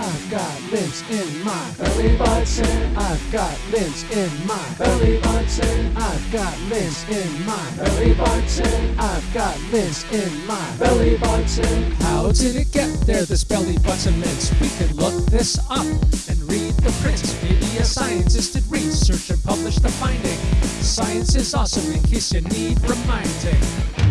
I've got limbs in my belly button. I've got limbs in my belly button. I've got limbs in my belly button. I've got limbs in my belly button. How did it get there, this belly button lint? We can look this up and read the prints. Maybe a scientist did research and published the finding. Science is awesome in case you need reminding.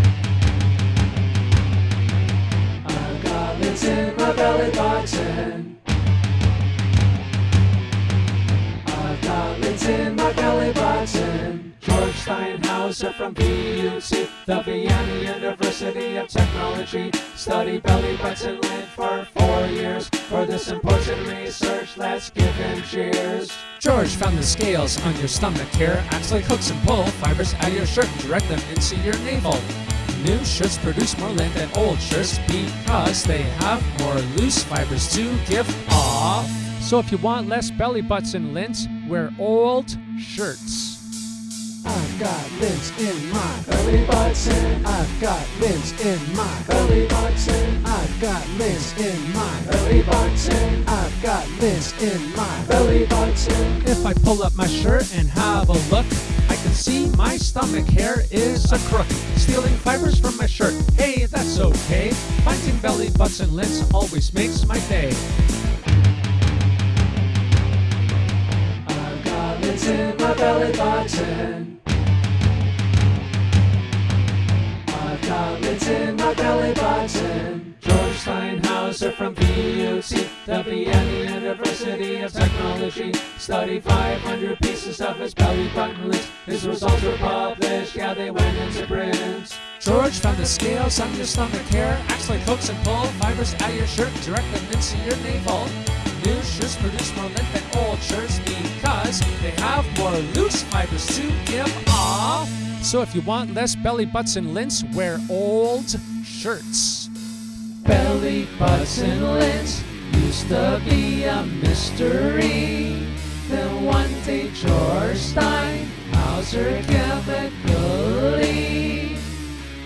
Steinhauser from VUT, the Vienna University of Technology, studied belly butts and lint for four years. For this important research, let's give him cheers. George found the scales on your stomach here acts like hooks and pull fibers out of your shirt and direct them into your navel. New shirts produce more lint than old shirts because they have more loose fibers to give off. So if you want less belly butts and lint, wear old shirts. I've got limbs in my belly button. I've got limbs in my belly button. I've got limbs in my belly button. I've got limbs in my belly button. If I pull up my shirt and have a look, I can see my stomach hair is a crook. Stealing fibers from my shirt, hey, that's okay. Finding belly button lints always makes my day. I've got limbs in my belly button. The Vienna University of Technology, studied 500 pieces of his belly button lint. His results were published, yeah, they went into print. George found the scales on your stomach hair acts like hooks and pull fibers out of your shirt and direct them into your navel. New shirts produce more lint than old shirts because they have more loose fibers to give off. So if you want less belly button lints, wear old shirts. Belly button lint used to be a mystery. Then one day George Steinhauser chemically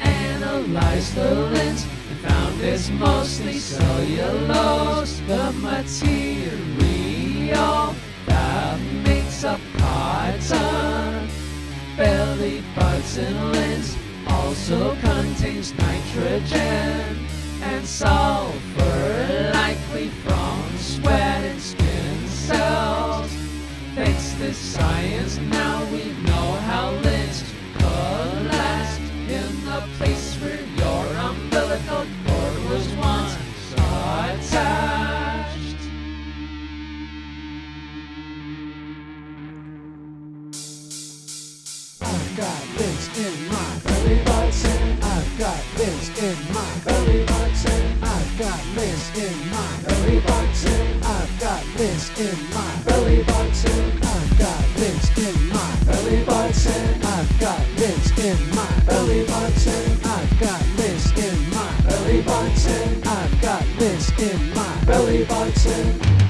analyzed the lens and found it's mostly cellulose, the material that makes up cotton. Belly button lint also contains nitrogen and sulfur, in my belly button, I've got Liz in my belly button, I've got Liz in my belly button, I've got Liz in my belly button, I've got Liz in my belly button, I've got Liz in my belly button, I've got Liz in my belly button.